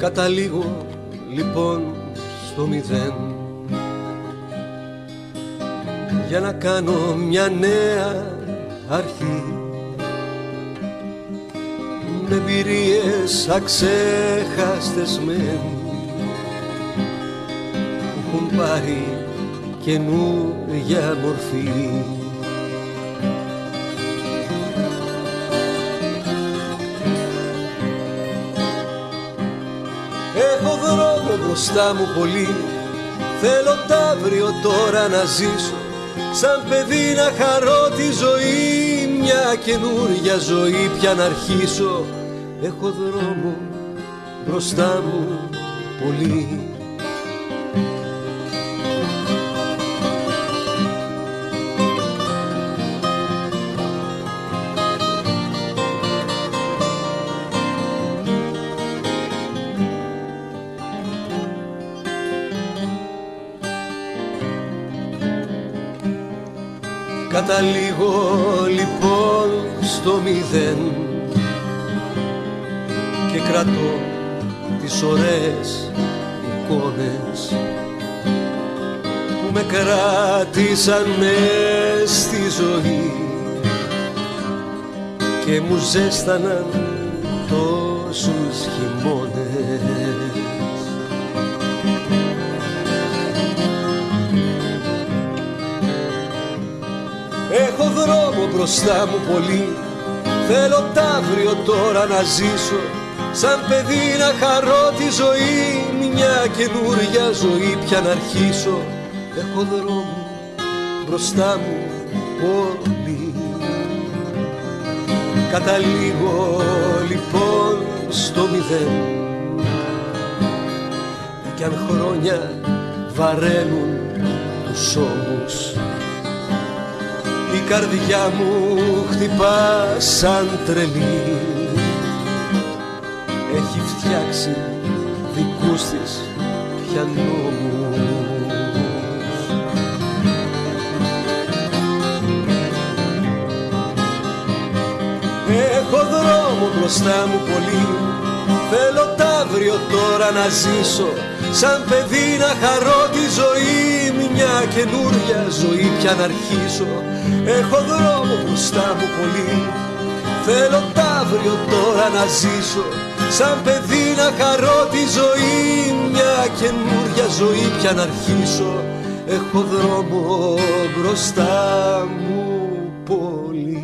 Καταλήγω λοιπόν στο μηδέν. Για να κάνω μια νέα αρχή. Με εμπειρίες αξέχαστες μεν. Που έχουν πάρει καινούργια μορφή Έχω δρόμο μπροστά μου πολύ. Θέλω τ' αύριο τώρα να ζήσω. Σαν παιδί να χαρώ τη ζωή. Μια καινούργια ζωή πια να αρχίσω. Έχω δρόμο μπροστά μου πολύ Καταλήγω λοιπόν στο μηδέν και κρατώ τις ωραίες εικόνες που με κράτησαν μες στη ζωή και μου ζέσταναν τόσους χειμώνες δρόμο μπροστά μου πολύ. Θέλω τ' αύριο τώρα να ζήσω Σαν παιδί να χαρώ τη ζωή. Μια καινούρια ζωή πια να αρχίσω. Έχω δρόμο μπροστά μου πολύ. Καταλήγω λοιπόν στο μηδέν. Κι αν χρόνια βαραίνουν τους ώμους η καρδιά μου χτυπά σαν τρελή. Έχει φτιάξει δικούς της πια νόμους Έχω δρόμο μπροστά μου πολύ. Θέλω τ' αύριο τώρα να ζήσω. Σαν παιδί να χαρώ τη ζωή μια καινούρια ζωή πια να αρχίσω Έχω δρόμο μπροστά μου πολύ. Θέλω τ' αύριο τώρα να ζήσω. Σαν παιδί να χαρώ τη ζωή Μια καινούρια ζωή πια να αρχίσω. Έχω δρόμο μπροστά μου πολύ.